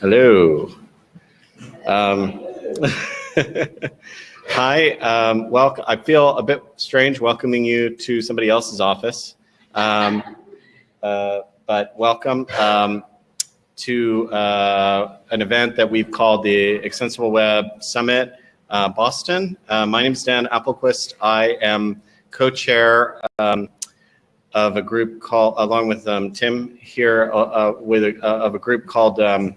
Hello. Um, hi, um, welcome. I feel a bit strange welcoming you to somebody else's office, um, uh, but welcome um, to uh, an event that we've called the Extensible Web Summit uh, Boston. Uh, my name is Dan Appelquist. I am co-chair um, of a group called, along with um, Tim here, uh, uh, with a, of a group called um,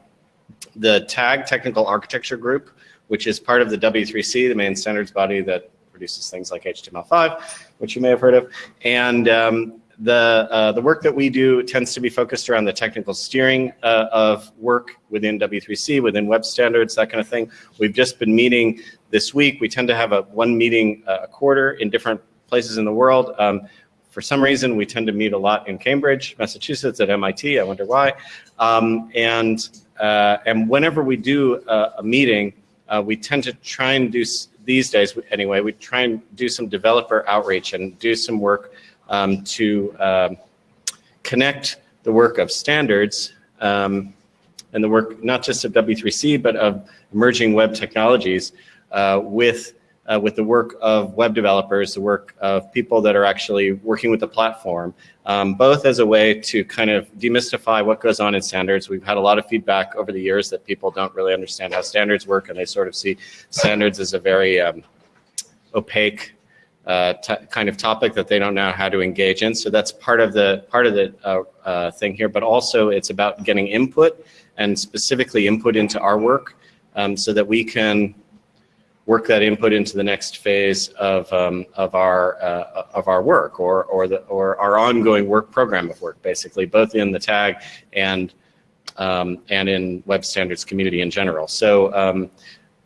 the TAG Technical Architecture Group, which is part of the W3C, the main standards body that produces things like HTML5, which you may have heard of. And um, the, uh, the work that we do tends to be focused around the technical steering uh, of work within W3C, within web standards, that kind of thing. We've just been meeting this week. We tend to have a one meeting uh, a quarter in different places in the world. Um, for some reason, we tend to meet a lot in Cambridge, Massachusetts, at MIT. I wonder why. Um, and uh, and whenever we do a, a meeting, uh, we tend to try and do these days anyway. We try and do some developer outreach and do some work um, to um, connect the work of standards um, and the work not just of W3C but of emerging web technologies uh, with uh, with the work of web developers, the work of people that are actually working with the platform, um, both as a way to kind of demystify what goes on in standards. We've had a lot of feedback over the years that people don't really understand how standards work and they sort of see standards as a very um, opaque uh, kind of topic that they don't know how to engage in. So that's part of the part of the uh, uh, thing here, but also it's about getting input and specifically input into our work um, so that we can work that input into the next phase of, um, of, our, uh, of our work or, or, the, or our ongoing work program of work, basically, both in the tag and, um, and in web standards community in general. So, um,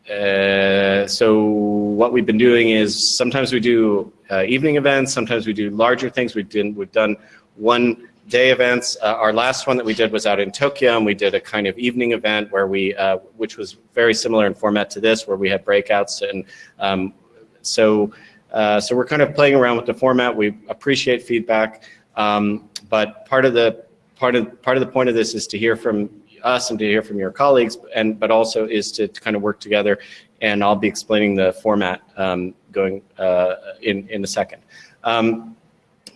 uh, so what we've been doing is sometimes we do uh, evening events, sometimes we do larger things. We've we've done one day events. Uh, our last one that we did was out in Tokyo and we did a kind of evening event where we, uh, which was very similar in format to this, where we had breakouts. And um, so, uh, so we're kind of playing around with the format. We appreciate feedback. Um, but part of the, part of, part of the point of this is to hear from us and to hear from your colleagues, and but also is to, to kind of work together. And I'll be explaining the format um, going uh, in, in a second. Um,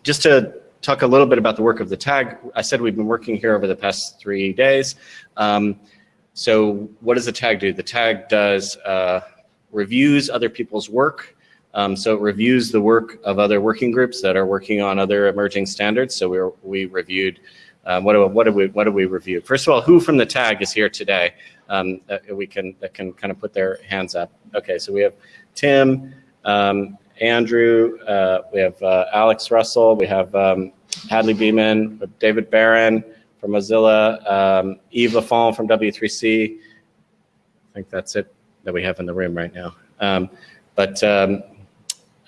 just to talk a little bit about the work of the tag. I said we've been working here over the past three days. Um, so what does the tag do? The tag does uh, reviews other people's work. Um, so it reviews the work of other working groups that are working on other emerging standards. So we, we reviewed, um, what, do, what, do we, what do we review? First of all, who from the tag is here today um, that we can, that can kind of put their hands up? Okay, so we have Tim, um, Andrew, uh, we have uh, Alex Russell, we have um, Hadley Beeman, David Baron from Mozilla, um, Yves Lafon from W3C. I think that's it that we have in the room right now. Um, but um,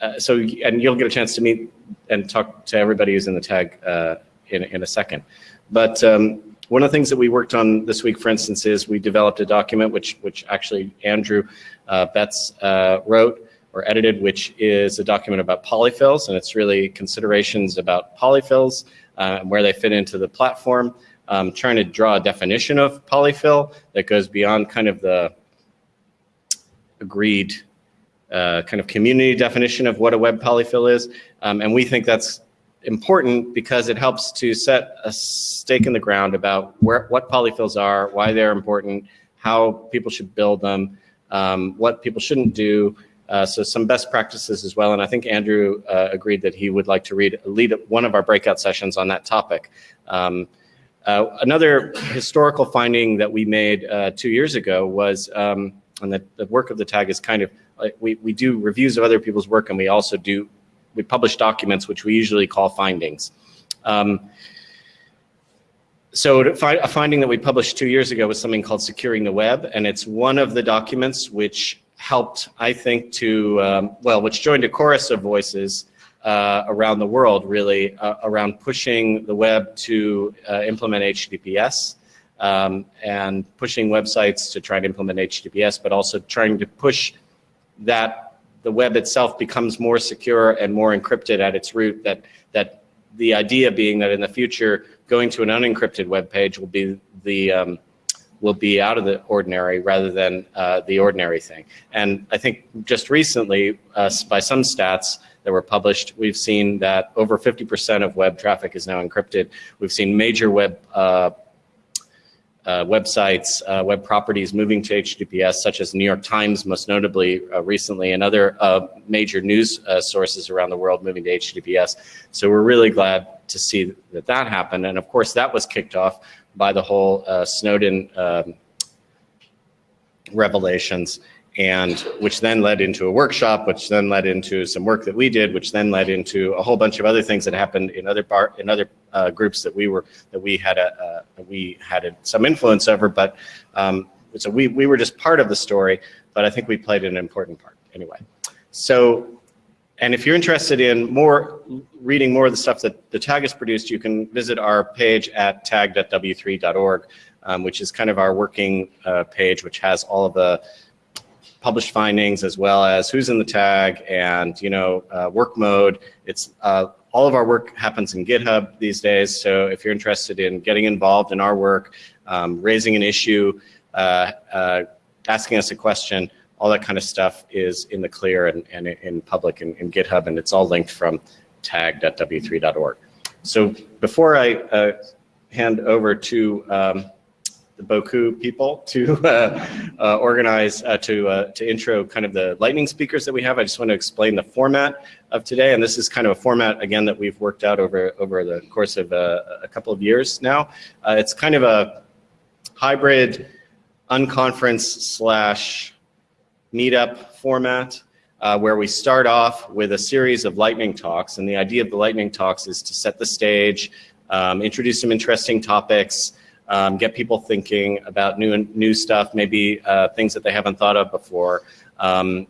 uh, so, and you'll get a chance to meet and talk to everybody who's in the tag uh, in, in a second. But um, one of the things that we worked on this week, for instance, is we developed a document which, which actually Andrew uh, Betts uh, wrote, or edited, which is a document about polyfills, and it's really considerations about polyfills uh, and where they fit into the platform. Um, trying to draw a definition of polyfill that goes beyond kind of the agreed uh, kind of community definition of what a web polyfill is. Um, and we think that's important because it helps to set a stake in the ground about where, what polyfills are, why they're important, how people should build them, um, what people shouldn't do, uh, so some best practices as well. And I think Andrew uh, agreed that he would like to read, lead one of our breakout sessions on that topic. Um, uh, another historical finding that we made uh, two years ago was, um, and the, the, work of the tag is kind of, we, we do reviews of other people's work and we also do, we publish documents which we usually call findings. Um, so a finding that we published two years ago was something called Securing the Web, and it's one of the documents which helped, I think, to, um, well, which joined a chorus of voices uh, around the world, really, uh, around pushing the web to uh, implement HTTPS um, and pushing websites to try to implement HTTPS, but also trying to push that the web itself becomes more secure and more encrypted at its root, that, that the idea being that in the future, going to an unencrypted web page will be the um, will be out of the ordinary rather than uh, the ordinary thing. And I think just recently, uh, by some stats that were published, we've seen that over 50% of web traffic is now encrypted. We've seen major web uh, uh, websites, uh, web properties moving to HTTPS, such as New York Times, most notably uh, recently, and other major news sources around the world moving to HTTPS. So we're really glad to see that that happened. And of course, that was kicked off by the whole uh, Snowden um, revelations and which then led into a workshop, which then led into some work that we did, which then led into a whole bunch of other things that happened in other bar, in other uh, groups that we were that we had a uh, we had a, some influence over. But um, so we we were just part of the story, but I think we played an important part anyway. So, and if you're interested in more reading more of the stuff that the tag has produced, you can visit our page at tag.w3.org, um, which is kind of our working uh, page, which has all of the published findings as well as who's in the tag and you know uh, work mode. It's uh, all of our work happens in GitHub these days. So if you're interested in getting involved in our work, um, raising an issue, uh, uh asking us a question, all that kind of stuff is in the clear and, and in public in, in GitHub, and it's all linked from tag.w3.org. So before I uh, hand over to um, the Bocoup people to uh, uh, organize, uh, to, uh, to intro kind of the lightning speakers that we have. I just want to explain the format of today. And this is kind of a format, again, that we've worked out over, over the course of uh, a couple of years now. It's kind of a hybrid unconference slash meetup format. Uh, where we start off with a series of lightning talks. And the idea of the lightning talks is to set the stage, um, introduce some interesting topics, um, get people thinking about new new stuff, maybe uh, things that they haven't thought of before. Um,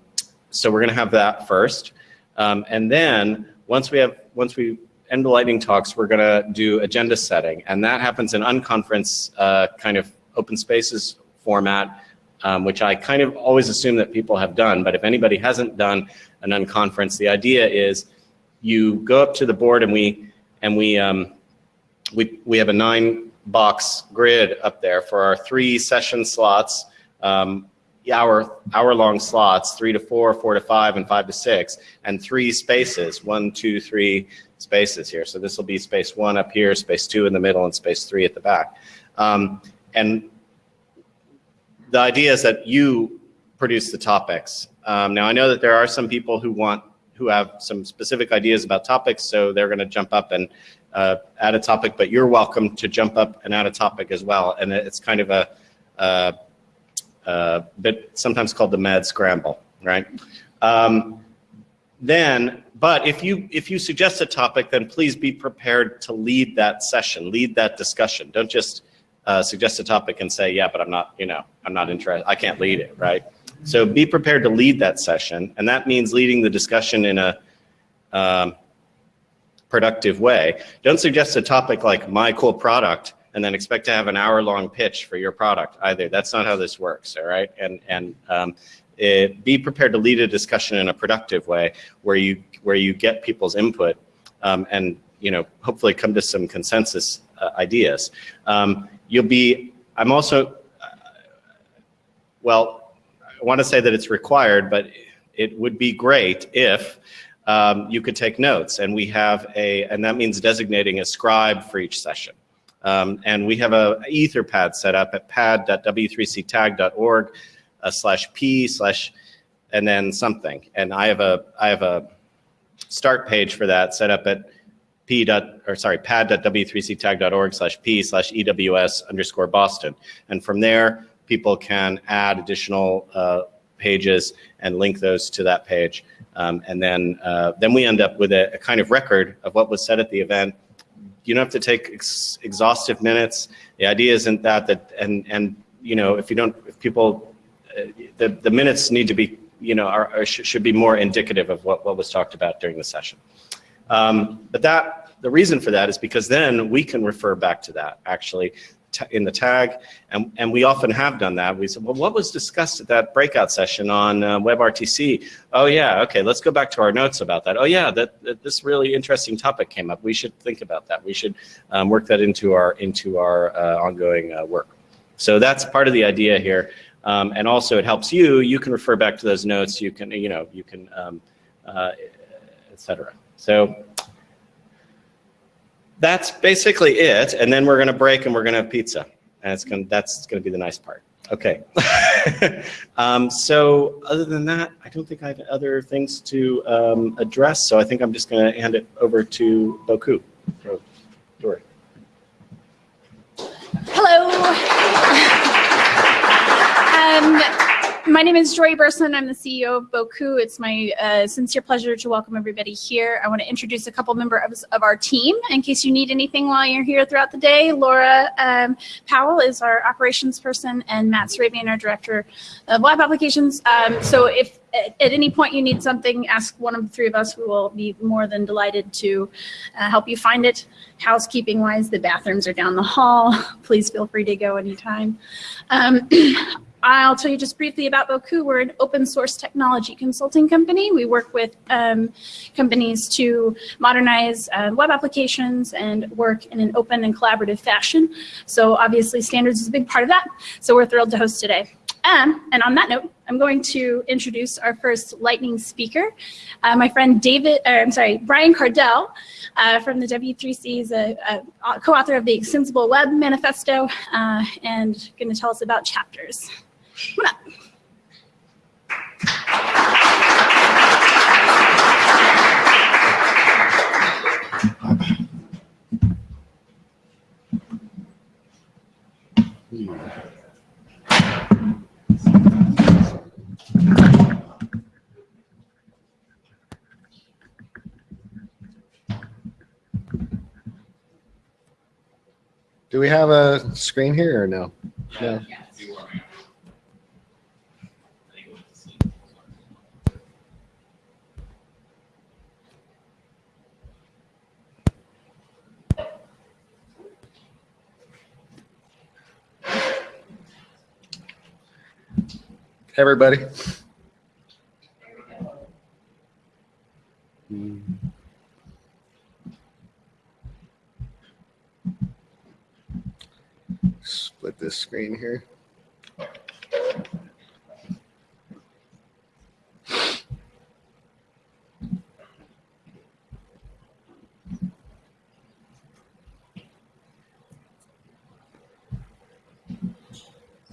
so we're going to have that first, um, and then once we have once we end the lightning talks, we're going to do agenda setting, and that happens in unconference uh, kind of open spaces format. Um, which I kind of always assume that people have done, but if anybody hasn't done an unconference, the idea is you go up to the board and we and we um, we we have a nine box grid up there for our three session slots, um, hour, hour long slots, three to four, four to five, and five to six, and three spaces, one, two, three spaces here. So this will be space one up here, space two in the middle, and space three at the back. Um, and the idea is that you produce the topics. Um, now I know that there are some people who want who have some specific ideas about topics, so they're going to jump up and uh, add a topic, but you're welcome to jump up and add a topic as well. And it's kind of a, a, a bit sometimes called the mad scramble, right? Um, then, but if you if you suggest a topic, then please be prepared to lead that session, lead that discussion. Don't just uh, suggest a topic and say, yeah, but I'm not, you know, I'm not interested. I can't lead it, right? So be prepared to lead that session, and that means leading the discussion in a um, productive way. Don't suggest a topic like my cool product and then expect to have an hour long pitch for your product either. That's not how this works, all right? And, and um, it, be prepared to lead a discussion in a productive way where you, where you get people's input um, and you know, hopefully come to some consensus uh, ideas. Um, you'll be, I'm also, well, I want to say that it's required, but it would be great if um, you could take notes. And we have a, and that means designating a scribe for each session. Um, and we have a etherpad set up at pad.w3ctag.org uh, slash p slash and then something. And I have a I have a start page for that set up at p dot or sorry pad.w3ctag.org slash p slash ews underscore Boston. And from there, people can add additional uh, pages and link those to that page. Um, and then, uh, then we end up with a, a, kind of record of what was said at the event. You don't have to take ex exhaustive minutes. The idea isn't that, that and, and you know, if you don't, if people, uh, the, the minutes need to be, you know, are, are sh should be more indicative of what, what was talked about during the session. Um, but that, the reason for that is because then we can refer back to that actually in the tag, and, and we often have done that. We said, well, what was discussed at that breakout session on uh, WebRTC? Oh yeah, okay, let's go back to our notes about that. Oh yeah, that, that this really interesting topic came up. We should think about that. We should um, work that into our into our uh, ongoing uh, work. So that's part of the idea here. Um, and also it helps you, you can refer back to those notes, you can, you know, you can, um, uh. So that's basically it. And then we're going to break and we're going to have pizza. And it's going to, that's going to be the nice part. Okay. um, so other than that, I don't think I have other things to um, address. So I think I'm just going to hand it over to Bocoup. Jory. Hello. My name is Jory Burson. I'm the CEO of Bocoup. It's my uh, sincere pleasure to welcome everybody here. I want to introduce a couple members of our team in case you need anything while you're here throughout the day. Laura um, Powell is our operations person and Matt Sarabian, our director of web applications. Um, so if at, at any point you need something, ask one of the three of us. We will be more than delighted to uh, help you find it. Housekeeping wise, the bathrooms are down the hall. Please feel free to go anytime. Um, I'll tell you just briefly about Bocoup. We're an open source technology consulting company. We work with um, companies to modernize uh, web applications and work in an open and collaborative fashion. So obviously standards is a big part of that. So we're thrilled to host today. Um, and on that note, I'm going to introduce our first lightning speaker, uh, my friend David, or I'm sorry, Brian Kardell uh, from the W3C is a, a co-author of the Extensible Web Manifesto uh, and going to tell us about chapters. Do we have a screen here or no? No. Everybody. Split this screen here.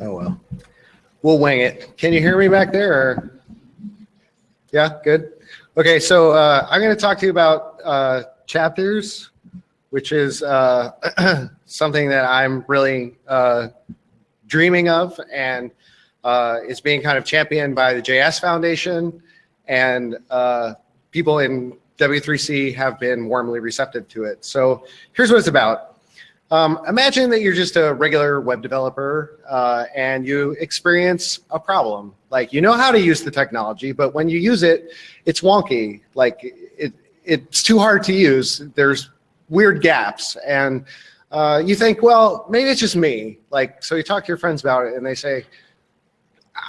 Oh, well. We'll wing it. Can you hear me back there? Or? Yeah, good. Okay, so uh, I'm going to talk to you about uh, chapters, which is uh, something that I'm really uh, dreaming of and uh, is being kind of championed by the JS Foundation and uh, people in W3C have been warmly receptive to it. So here's what it's about. Um, imagine that you're just a regular web developer uh, and you experience a problem. Like you know how to use the technology, but when you use it, it's wonky. Like it, it's too hard to use. There's weird gaps, and uh, you think, well, maybe it's just me. Like so, you talk to your friends about it, and they say,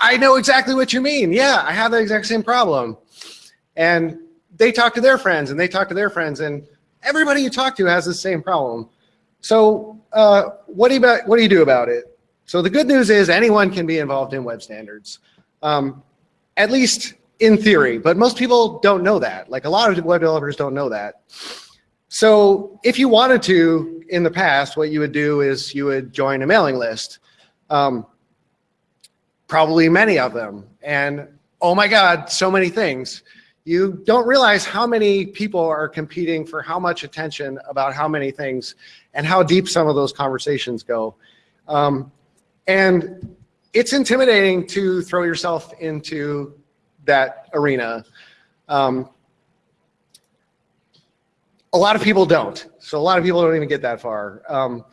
"I know exactly what you mean. Yeah, I have the exact same problem." And they talk to their friends, and they talk to their friends, and everybody you talk to has the same problem. So uh, what, do you about, what do you do about it? So the good news is anyone can be involved in web standards, um, at least in theory, but most people don't know that. Like a lot of web developers don't know that. So if you wanted to, in the past, what you would do is you would join a mailing list, um, probably many of them. And oh my God, so many things. You don't realize how many people are competing for how much attention about how many things and how deep some of those conversations go. Um, and it's intimidating to throw yourself into that arena. Um, a lot of people don't. So a lot of people don't even get that far. Um,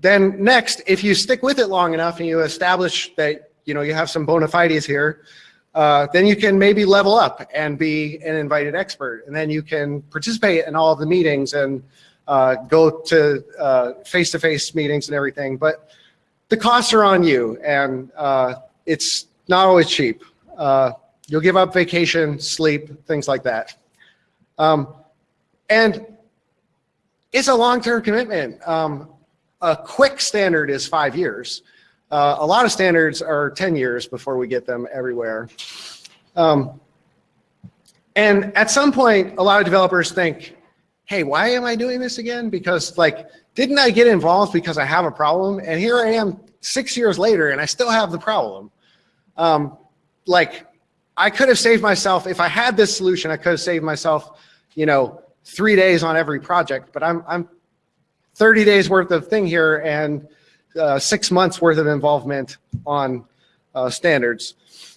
then next, if you stick with it long enough and you establish that you know you have some bona fides here, uh, then you can maybe level up and be an invited expert, and then you can participate in all of the meetings and uh, go to uh, face-to-face -face meetings and everything. But the costs are on you and uh, it's not always cheap. Uh, you'll give up vacation, sleep, things like that. Um, and it's a long-term commitment. Um, a quick standard is five years. Uh, a lot of standards are 10 years before we get them everywhere. Um, and at some point, a lot of developers think, hey, why am I doing this again? Because like, didn't I get involved because I have a problem? And here I am six years later and I still have the problem. Um, like, I could have saved myself, if I had this solution, I could have saved myself, you know, three days on every project, but I'm, I'm 30 days worth of thing here and uh, six months worth of involvement on uh, standards.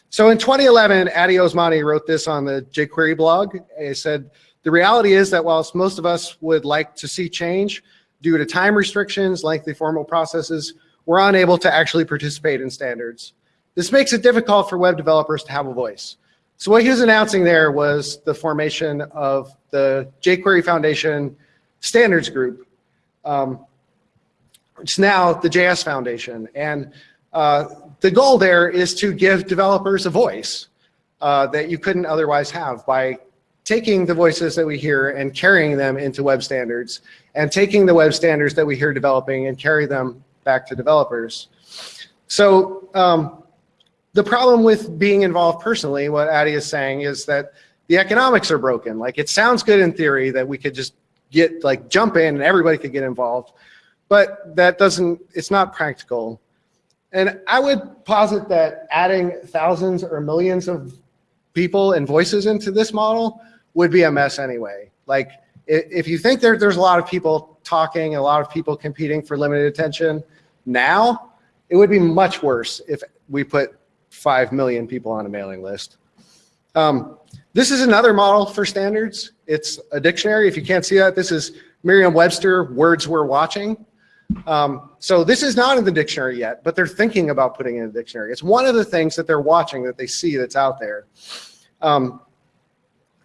So in 2011, Addy Osmani wrote this on the jQuery blog. He said, the reality is that whilst most of us would like to see change due to time restrictions, lengthy formal processes, we're unable to actually participate in standards. This makes it difficult for web developers to have a voice. So what he was announcing there was the formation of the jQuery Foundation Standards Group, um, it's now the JS Foundation. And uh, the goal there is to give developers a voice uh, that you couldn't otherwise have by taking the voices that we hear and carrying them into web standards and taking the web standards that we hear developing and carry them back to developers. So um, the problem with being involved personally, what Addy is saying is that the economics are broken. Like it sounds good in theory that we could just get like jump in and everybody could get involved, but that doesn't, it's not practical. And I would posit that adding thousands or millions of people and voices into this model would be a mess anyway. Like if you think there, there's a lot of people talking, a lot of people competing for limited attention now, it would be much worse if we put 5 million people on a mailing list. Um, this is another model for standards. It's a dictionary. If you can't see that, this is Merriam-Webster words we're watching. Um, so this is not in the dictionary yet, but they're thinking about putting in a dictionary. It's one of the things that they're watching that they see that's out there. Um,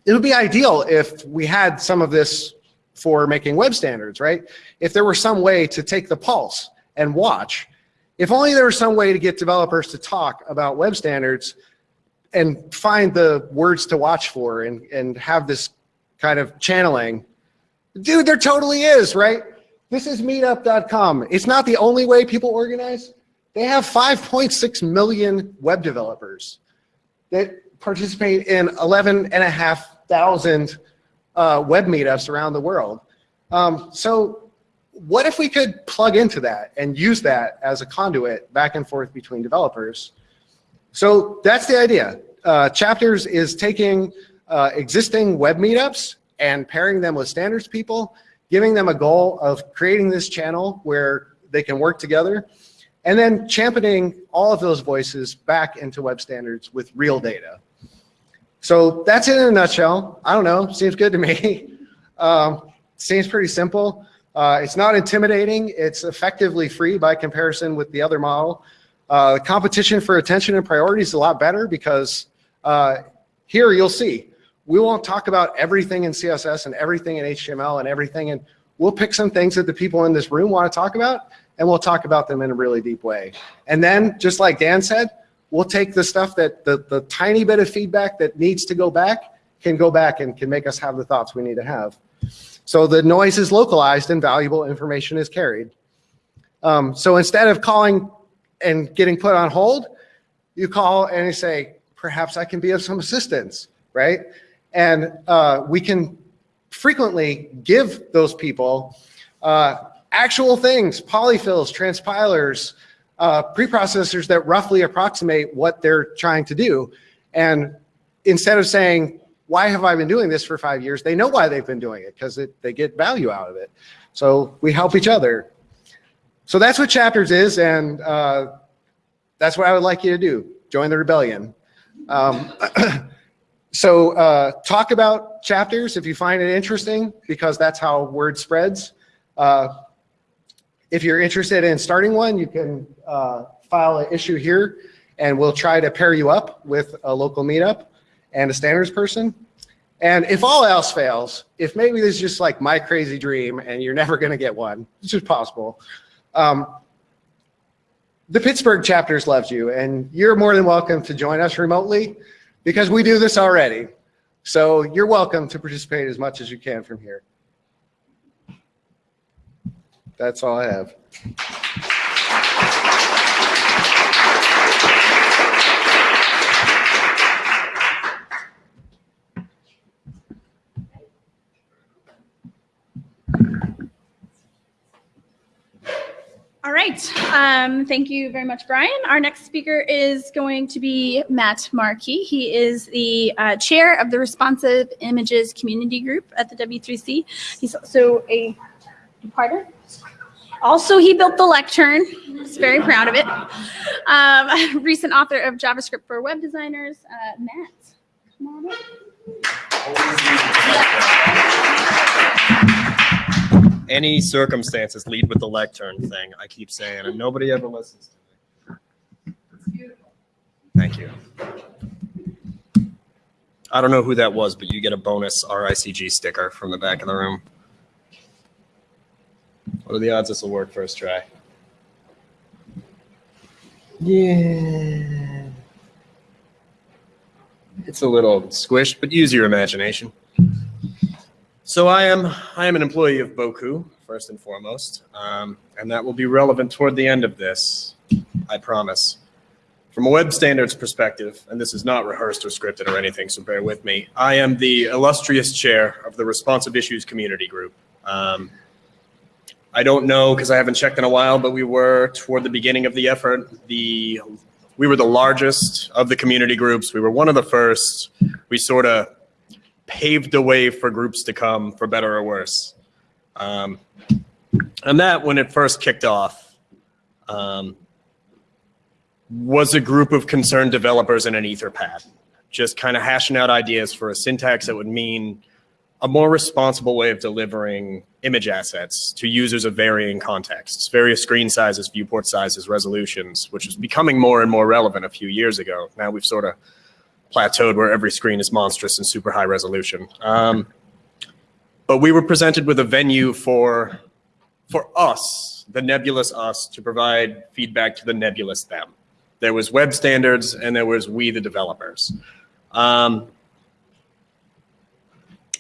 it would be ideal if we had some of this for making web standards, right? If there were some way to take the pulse and watch. If only there was some way to get developers to talk about web standards and find the words to watch for and, and have this kind of channeling. Dude, there totally is, right? This is meetup.com. It's not the only way people organize. They have 5.6 million web developers that participate in 11 and a half thousand uh, web meetups around the world. Um, so what if we could plug into that and use that as a conduit back and forth between developers? So that's the idea. Uh, Chapters is taking uh, existing web meetups and pairing them with standards people, giving them a goal of creating this channel where they can work together, and then championing all of those voices back into web standards with real data. So that's it in a nutshell. I don't know, seems good to me. um, seems pretty simple. Uh, it's not intimidating. It's effectively free by comparison with the other model. Uh, competition for attention and priority is a lot better because uh, here you'll see, we won't talk about everything in CSS and everything in HTML and everything, and we'll pick some things that the people in this room want to talk about, and we'll talk about them in a really deep way. And then, just like Dan said, we'll take the stuff that, the, the tiny bit of feedback that needs to go back, can go back and can make us have the thoughts we need to have. So the noise is localized and valuable information is carried. Um, so instead of calling and getting put on hold, you call and you say, perhaps I can be of some assistance, right? And uh, we can frequently give those people uh, actual things, polyfills, transpilers, uh, preprocessors that roughly approximate what they're trying to do. And instead of saying, why have I been doing this for five years? They know why they've been doing it because they get value out of it. So we help each other. So that's what chapters is. And uh, that's what I would like you to do. Join the rebellion. Um, so uh, talk about chapters if you find it interesting, because that's how word spreads. Uh, if you're interested in starting one, you can uh, file an issue here, and we'll try to pair you up with a local meetup and a standards person. And if all else fails, if maybe this is just like my crazy dream and you're never going to get one, which is possible, um, the Pittsburgh chapters loves you and you're more than welcome to join us remotely because we do this already. So you're welcome to participate as much as you can from here. That's all I have. Right. Um, thank you very much, Brian. Our next speaker is going to be Matt Marquis. He is the uh, chair of the Responsive Images Community Group at the W3C. He's also a departer. Also, he built the lectern. He's very proud of it. Um, recent author of JavaScript for web designers. Uh, Matt, come on up. Any circumstances lead with the lectern thing. I keep saying, and nobody ever listens to me. Thank you. I don't know who that was, but you get a bonus RICG sticker from the back of the room. What are the odds this will work first try? Yeah. It's a little squished, but use your imagination. So I am I am an employee of Bocoup first and foremost, um, and that will be relevant toward the end of this. I promise. From a web standards perspective, and this is not rehearsed or scripted or anything, so bear with me. I am the illustrious chair of the Responsive Issues Community Group. Um, I don't know because I haven't checked in a while, but we were toward the beginning of the effort. The we were the largest of the community groups. We were one of the first. We sort of paved the way for groups to come, for better or worse. Um, and that, when it first kicked off, um, was a group of concerned developers in an Etherpad, just kind of hashing out ideas for a syntax that would mean a more responsible way of delivering image assets to users of varying contexts, various screen sizes, viewport sizes, resolutions, which was becoming more and more relevant a few years ago. Now we've sort of plateaued where every screen is monstrous and super high resolution. Um, but we were presented with a venue for, for us, the nebulous us, to provide feedback to the nebulous them. There was web standards and there was we, the developers. Um,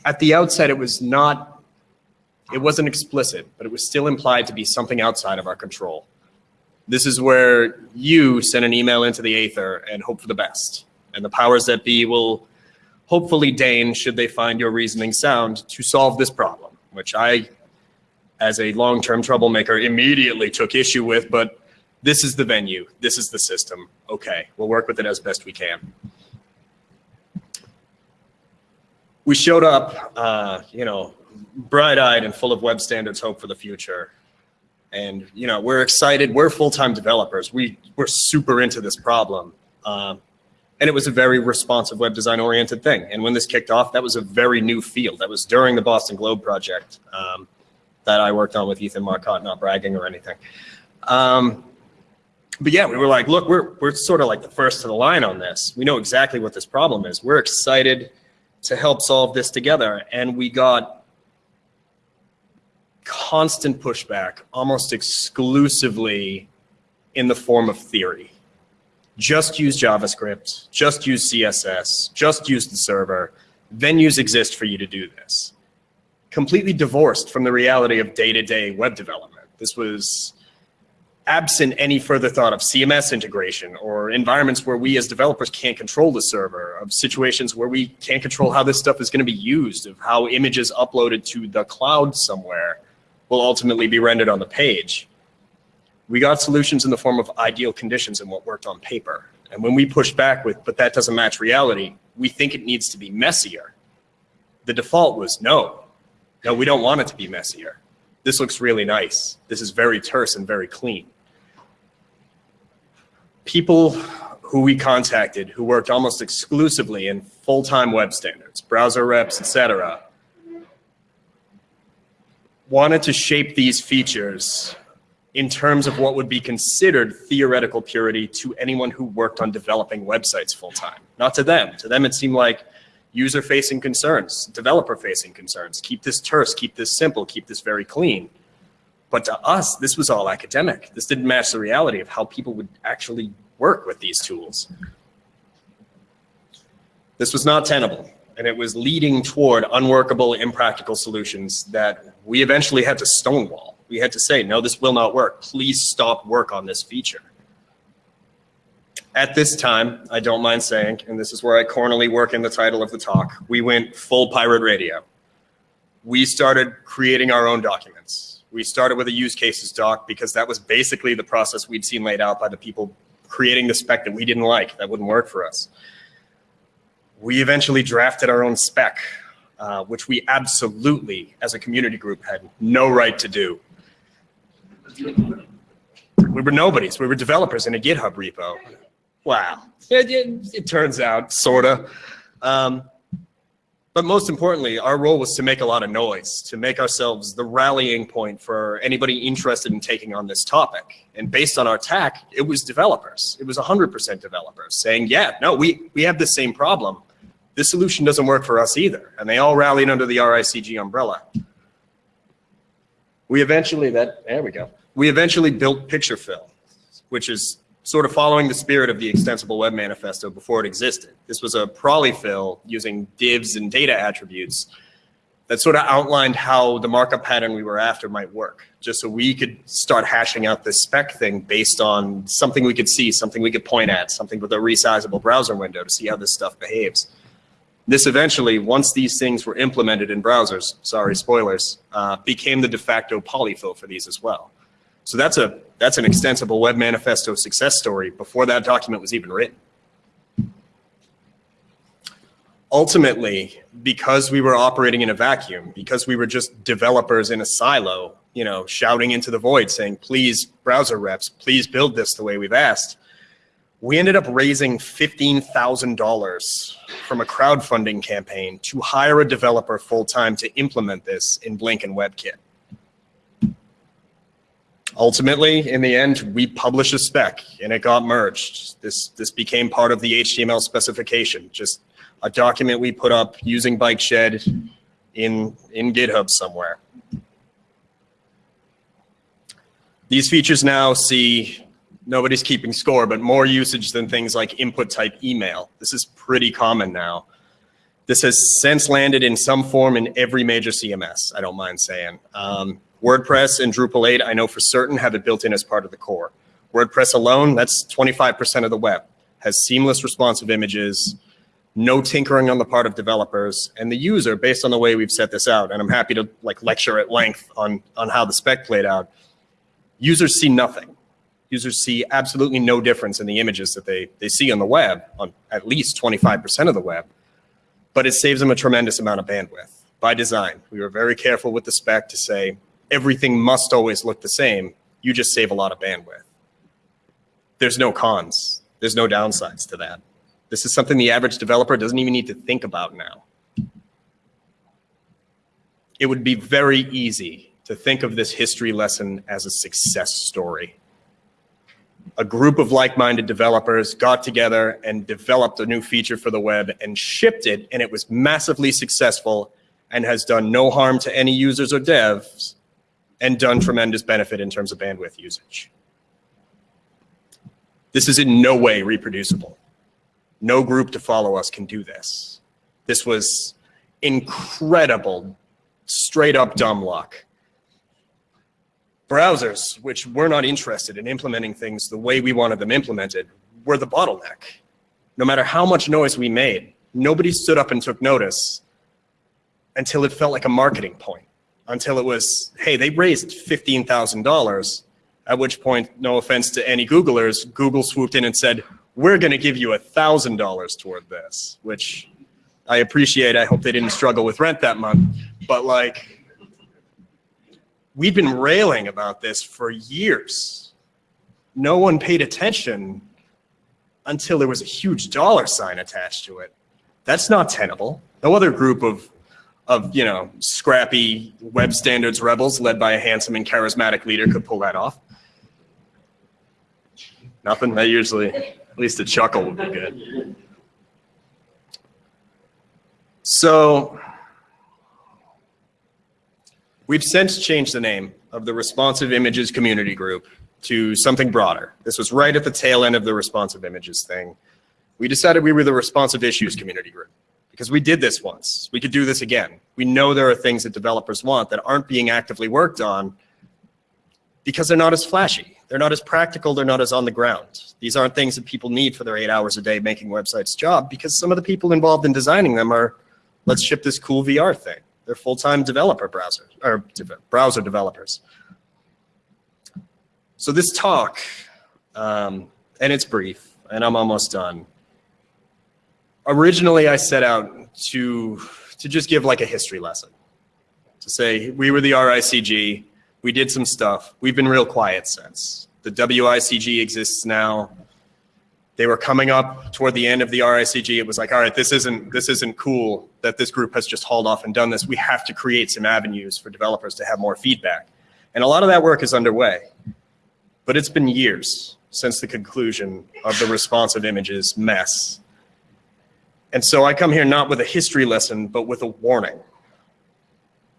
at the outset, it was not, it wasn't explicit, but it was still implied to be something outside of our control. This is where you send an email into the Aether and hope for the best. And the powers that be will hopefully deign, should they find your reasoning sound, to solve this problem, which I, as a long-term troublemaker, immediately took issue with, but this is the venue, this is the system. Okay, we'll work with it as best we can. We showed up, uh, you know, bright-eyed and full of web standards hope for the future. And, you know, we're excited. We're full-time developers. We, we're super into this problem. Um, and it was a very responsive web design oriented thing. And when this kicked off, that was a very new field. That was during the Boston Globe project um, that I worked on with Ethan Marcotte, not bragging or anything. Um, but yeah, we were like, look, we're, we're sort of like the first to the line on this. We know exactly what this problem is. We're excited to help solve this together. And we got constant pushback, almost exclusively in the form of theory. Just use JavaScript, just use CSS, just use the server. Venues exist for you to do this. Completely divorced from the reality of day-to-day -day web development. This was absent any further thought of CMS integration or environments where we as developers can't control the server, of situations where we can't control how this stuff is going to be used, of how images uploaded to the cloud somewhere will ultimately be rendered on the page. We got solutions in the form of ideal conditions and what worked on paper. And when we pushed back with, but that doesn't match reality, we think it needs to be messier. The default was no, no, we don't want it to be messier. This looks really nice. This is very terse and very clean people who we contacted who worked almost exclusively in full-time web standards, browser reps, etc., wanted to shape these features in terms of what would be considered theoretical purity to anyone who worked on developing websites full-time. Not to them. To them, it seemed like user-facing concerns, developer-facing concerns. Keep this terse, keep this simple, keep this very clean. But to us, this was all academic. This didn't match the reality of how people would actually work with these tools. This was not tenable, and it was leading toward unworkable, impractical solutions that we eventually had to stonewall. We had to say, no, this will not work. Please stop work on this feature. At this time, I don't mind saying, and this is where I cornerly work in the title of the talk, we went full pirate radio. We started creating our own documents. We started with a use cases doc because that was basically the process we'd seen laid out by the people creating the spec that we didn't like, that wouldn't work for us. We eventually drafted our own spec, uh, which we absolutely, as a community group, had no right to do. We were nobodies. We were developers in a GitHub repo. Wow. It, it, it turns out, sorta. Um, but most importantly, our role was to make a lot of noise, to make ourselves the rallying point for anybody interested in taking on this topic. And based on our TAC, it was developers. It was 100% developers saying, yeah, no, we, we have the same problem. This solution doesn't work for us either. And they all rallied under the RICG umbrella. We eventually, that, there we go. We eventually built Picturefill, which is sort of following the spirit of the Extensible Web Manifesto before it existed. This was a polyfill using divs and data attributes that sort of outlined how the markup pattern we were after might work, just so we could start hashing out this spec thing based on something we could see, something we could point at, something with a resizable browser window to see how this stuff behaves. This eventually, once these things were implemented in browsers, sorry, spoilers, uh, became the de facto polyfill for these as well. So that's a that's an extensible web manifesto success story before that document was even written. Ultimately, because we were operating in a vacuum, because we were just developers in a silo, you know, shouting into the void saying, please, browser reps, please build this the way we've asked, we ended up raising $15,000 from a crowdfunding campaign to hire a developer full-time to implement this in Blink and WebKit. Ultimately, in the end, we published a spec and it got merged. This, this became part of the HTML specification, just a document we put up using Bikeshed in, in GitHub somewhere. These features now see, nobody's keeping score, but more usage than things like input type email. This is pretty common now. This has since landed in some form in every major CMS, I don't mind saying. Um, WordPress and Drupal 8, I know for certain, have it built in as part of the core. WordPress alone, that's 25% of the web, has seamless responsive images, no tinkering on the part of developers, and the user, based on the way we've set this out, and I'm happy to like lecture at length on, on how the spec played out, users see nothing. Users see absolutely no difference in the images that they, they see on the web, on at least 25% of the web, but it saves them a tremendous amount of bandwidth by design. We were very careful with the spec to say, everything must always look the same. You just save a lot of bandwidth. There's no cons. There's no downsides to that. This is something the average developer doesn't even need to think about now. It would be very easy to think of this history lesson as a success story. A group of like-minded developers got together and developed a new feature for the web and shipped it, and it was massively successful and has done no harm to any users or devs and done tremendous benefit in terms of bandwidth usage. This is in no way reproducible. No group to follow us can do this. This was incredible, straight up dumb luck. Browsers, which were not interested in implementing things the way we wanted them implemented, were the bottleneck. No matter how much noise we made, nobody stood up and took notice until it felt like a marketing point until it was, hey, they raised $15,000, at which point, no offense to any Googlers, Google swooped in and said, we're going to give you $1,000 toward this, which I appreciate. I hope they didn't struggle with rent that month. But like, we've been railing about this for years. No one paid attention until there was a huge dollar sign attached to it. That's not tenable. No other group of of, you know, scrappy web standards rebels led by a handsome and charismatic leader could pull that off. Nothing? That usually, at least a chuckle would be good. So We've since changed the name of the Responsive Images Community Group to something broader. This was right at the tail end of the Responsive Images thing. We decided we were the Responsive Issues Community Group because we did this once. We could do this again. We know there are things that developers want that aren't being actively worked on because they're not as flashy. They're not as practical. They're not as on the ground. These aren't things that people need for their eight hours a day making websites job because some of the people involved in designing them are, let's ship this cool VR thing. They're full-time developer browsers or browser developers. So this talk, um, and it's brief, and I'm almost done. Originally, I set out to to just give like a history lesson, to say we were the RICG, we did some stuff, we've been real quiet since. The WICG exists now. They were coming up toward the end of the RICG. It was like, all right, this isn't this isn't cool that this group has just hauled off and done this. We have to create some avenues for developers to have more feedback, and a lot of that work is underway. But it's been years since the conclusion of the responsive images mess. And so I come here not with a history lesson, but with a warning.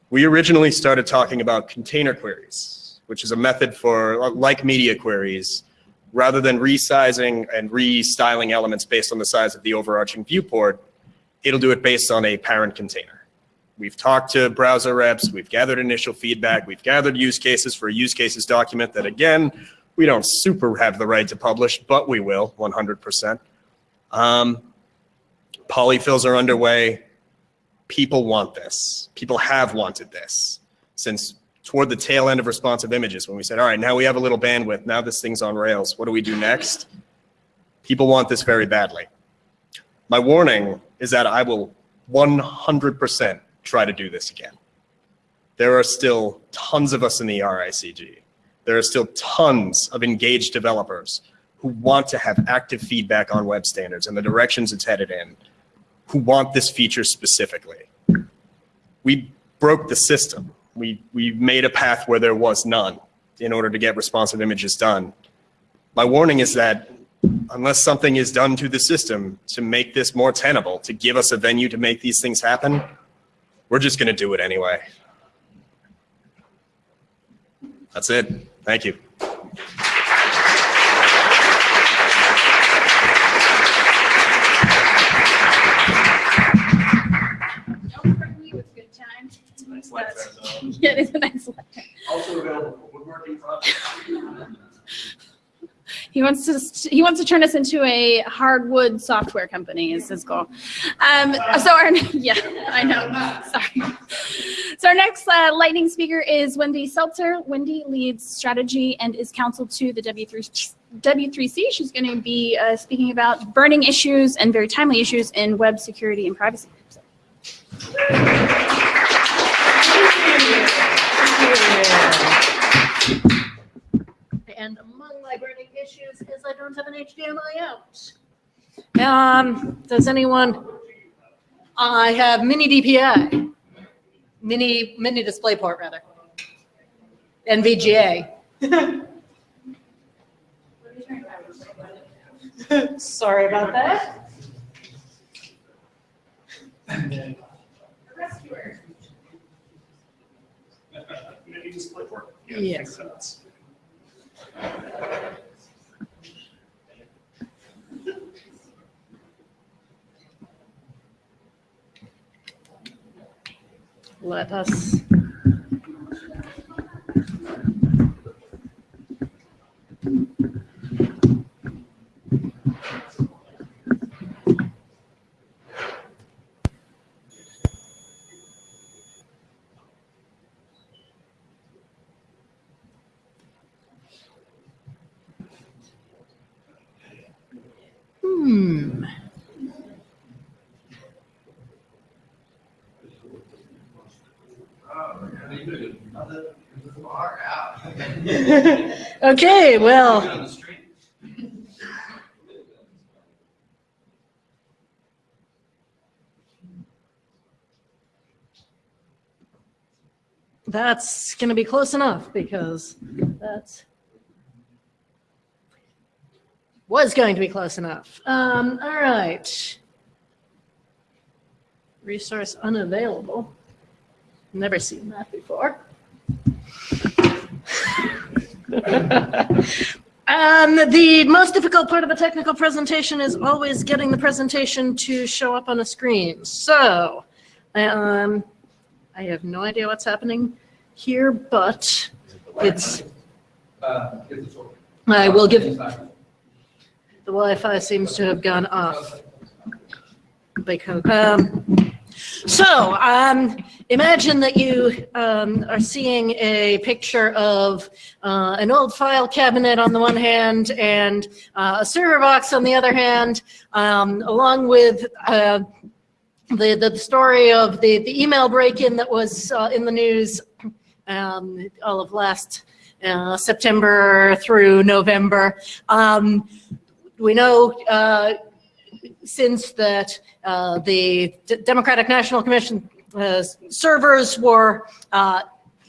We originally started talking about container queries, which is a method for, like media queries, rather than resizing and restyling elements based on the size of the overarching viewport, it'll do it based on a parent container. We've talked to browser reps, we've gathered initial feedback, we've gathered use cases for a use cases document that again, we don't super have the right to publish, but we will 100%. Um, polyfills are underway. People want this. People have wanted this since toward the tail end of responsive images when we said, all right, now we have a little bandwidth. Now this thing's on Rails. What do we do next? People want this very badly. My warning is that I will 100% try to do this again. There are still tons of us in the RICG there are still tons of engaged developers who want to have active feedback on web standards and the directions it's headed in, who want this feature specifically. We broke the system. We, we made a path where there was none in order to get responsive images done. My warning is that unless something is done to the system to make this more tenable, to give us a venue to make these things happen, we're just going to do it anyway. That's it. Thank you. Yeah, it is a nice letter. Also available for woodworking projects. He wants to he wants to turn us into a hardwood software company is his goal. Um, so our yeah, I know. Sorry. So our next uh, lightning speaker is Wendy Seltzer. Wendy leads strategy and is counsel to the W3 W3C. She's going to be uh, speaking about burning issues and very timely issues in web security and privacy. So, And among my burning issues is I don't have an HDMI out. Um, does anyone? I have mini DPI, mini, mini DisplayPort rather. NVGA. Sorry about that. Yes. Let us. Hmm. Okay, well. That's going to be close enough because that's was going to be close enough. Um, all right. Resource unavailable. Never seen that before. Um, the most difficult part of a technical presentation is always getting the presentation to show up on a screen. So, um, I have no idea what's happening here, but it's, I will give, the Wi-Fi seems to have gone off. Because, um, so, um, imagine that you, um, are seeing a picture of, uh, an old file cabinet on the one hand and, uh, a server box on the other hand, um, along with, uh, the, the story of the, the email break-in that was, uh, in the news, um, all of last, uh, September through November. We know, uh, since that uh, the D- Democratic National Commission uh, servers were, uh,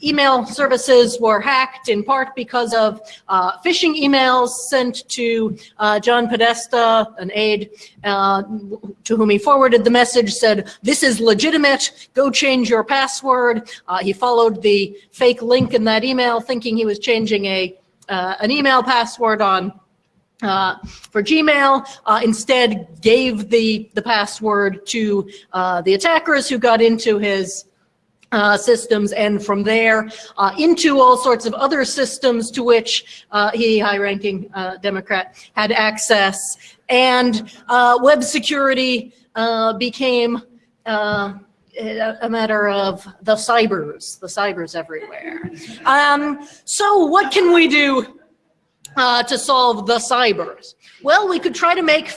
email services were hacked in part because of uh, phishing emails sent to uh, John Podesta, an aide, to whom he forwarded the message, said, this is legitimate, go change your password. He followed the fake link in that email thinking he was changing a, an email password on uh, for Gmail, uh, instead gave the, the password to uh, the attackers who got into his uh, systems and from there uh, into all sorts of other systems to which uh, he, high-ranking Democrat, had access. And web security became a a matter of the cybers, the cybers everywhere. Um, so what can we do uh, to solve the cybers? Well, we could try to make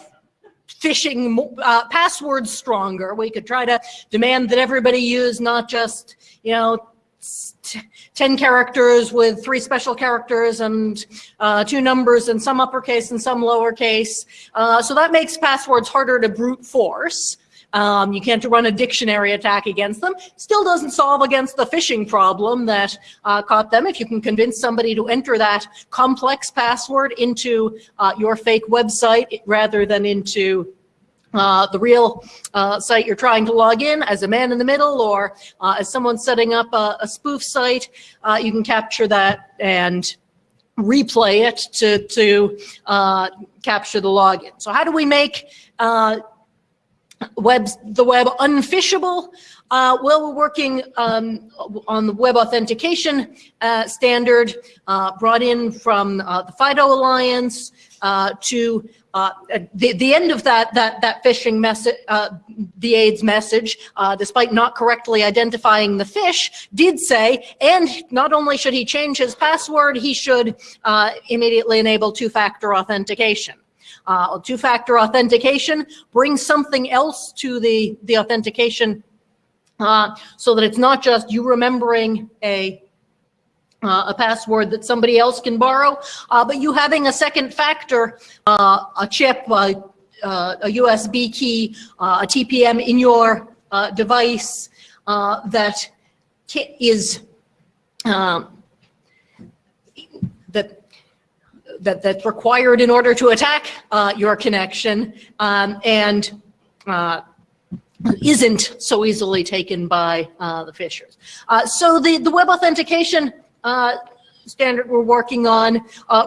phishing uh, passwords stronger. We could try to demand that everybody use not just, you know, s- t- 10 characters with three special characters and uh, two numbers and some uppercase and some lowercase. Uh, so that makes passwords harder to brute force. Um, you can't run a dictionary attack against them. Still doesn't solve against the phishing problem that uh, caught them. If you can convince somebody to enter that complex password into uh, your fake website rather than into uh, the real uh, site you're trying to log in as a man in the middle or uh, as someone setting up a, a spoof site, uh, you can capture that and replay it to, to uh, capture the login. So how do we make uh, web, the web unphishable? Uh, well, we're working um, on the web authentication uh, standard uh, brought in from uh, the FIDO Alliance uh, to uh, the, the end of that, that, that phishing message, the AIDS message, despite not correctly identifying the fish, did say, and not only should he change his password, he should immediately enable two-factor authentication. Uh, two-factor authentication brings something else to the, the authentication uh, so that it's not just you remembering a uh, a password that somebody else can borrow, uh, but you having a second factor, uh, a chip, uh, uh, a USB key, uh, a TPM in your uh, device uh, that um, that that that's required in order to attack uh, your connection um, and uh, isn't so easily taken by uh, the phishers. Uh, so the, the web authentication uh, standard we're working on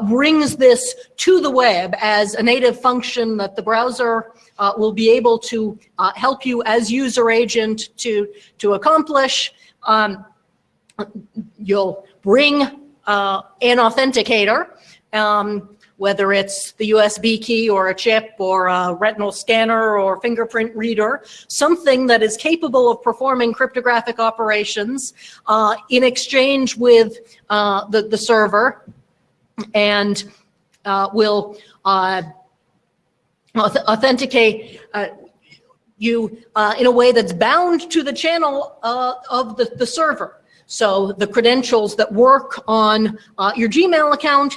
brings this to the web as a native function that the browser will be able to help you as user agent to, to accomplish. Um, you'll bring uh, an authenticator, um, whether it's the USB key or a chip or a retinal scanner or fingerprint reader, something that is capable of performing cryptographic operations uh, in exchange with uh, the, the server and uh, will uh, authenticate uh, you uh, in a way that's bound to the channel of the, the server. So the credentials that work on uh, your Gmail account,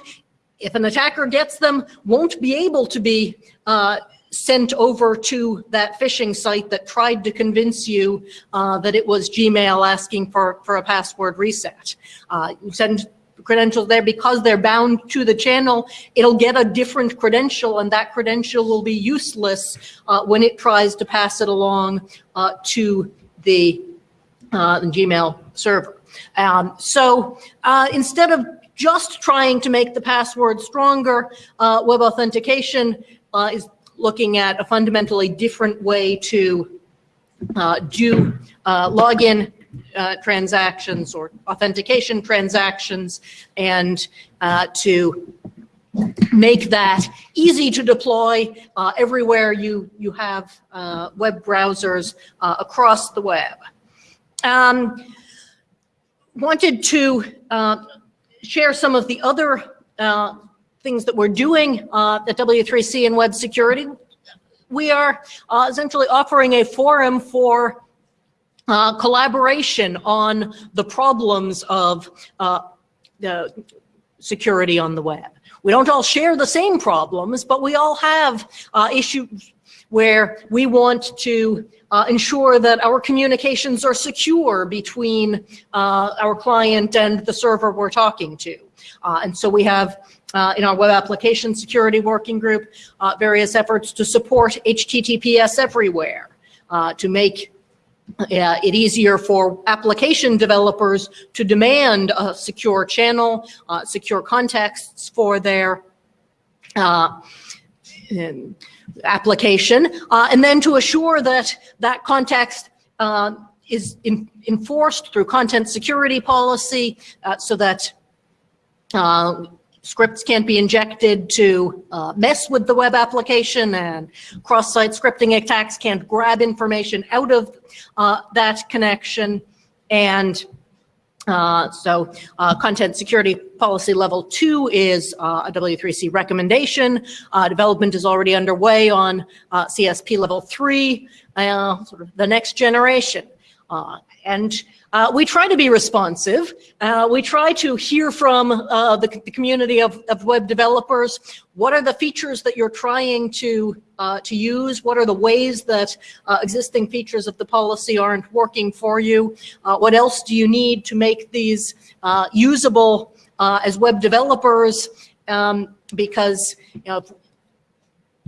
if an attacker gets them, won't be able to be uh, sent over to that phishing site that tried to convince you uh, that it was Gmail asking for, for a password reset. Uh, you send credentials there because they're bound to the channel, it'll get a different credential and that credential will be useless uh, when it tries to pass it along uh, to the, uh, the Gmail server. Um, so uh, instead of just trying to make the password stronger. Uh, web authentication uh, is looking at a fundamentally different way to uh, do uh, login uh, transactions or authentication transactions and uh, to make that easy to deploy everywhere you, you have web browsers across the web. Um, wanted to share some of the other uh, things that we're doing uh, at W3C in web security. We are uh, essentially offering a forum for uh, collaboration on the problems of uh, the security on the web. We don't all share the same problems, but we all have uh, issues where we want to uh, ensure that our communications are secure between uh, our client and the server we're talking to. Uh, and so we have uh, in our web application security working group uh, various efforts to support HTTPS everywhere, uh, to make it easier for application developers to demand a secure channel, secure contexts for their application, uh, and then to assure that that context uh, is in, enforced through content security policy uh, so that uh, scripts can't be injected to uh, mess with the web application and cross-site scripting attacks can't grab information out of uh, that connection. And uh, so uh, content security policy level two is uh, a W3C recommendation. Uh, development is already underway on uh, CSP level three, uh, sort of the next generation. Uh, and uh, we try to be responsive. Uh, we try to hear from uh, the, the, community of, of, web developers. What are the features that you're trying to, uh, to use? What are the ways that uh, existing features of the policy aren't working for you? Uh, what else do you need to make these usable as web developers? Um, because you know,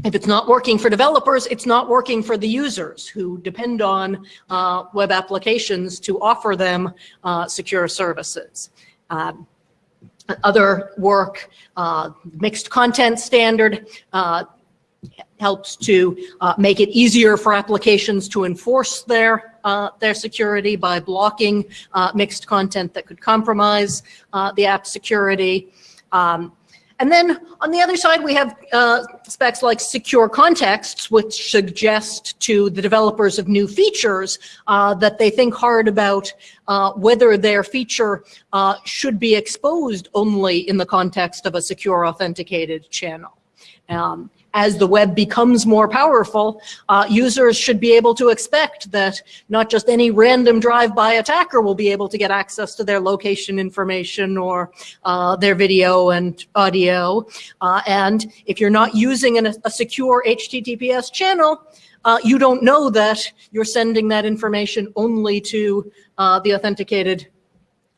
if it's not working for developers, it's not working for the users who depend on uh, web applications to offer them uh, secure services. Um, other work, uh, mixed content standard, uh, helps to uh, make it easier for applications to enforce their uh, their security by blocking mixed content that could compromise the app security. Um, and then on the other side, we have uh, specs like secure contexts, which suggest to the developers of new features uh, that they think hard about uh, whether their feature uh, should be exposed only in the context of a secure authenticated channel. Um, as the web becomes more powerful, uh, users should be able to expect that not just any random drive-by attacker will be able to get access to their location information or uh, their video and audio. Uh, and if you're not using an, a secure HTTPS channel, uh, you don't know that you're sending that information only to uh, the authenticated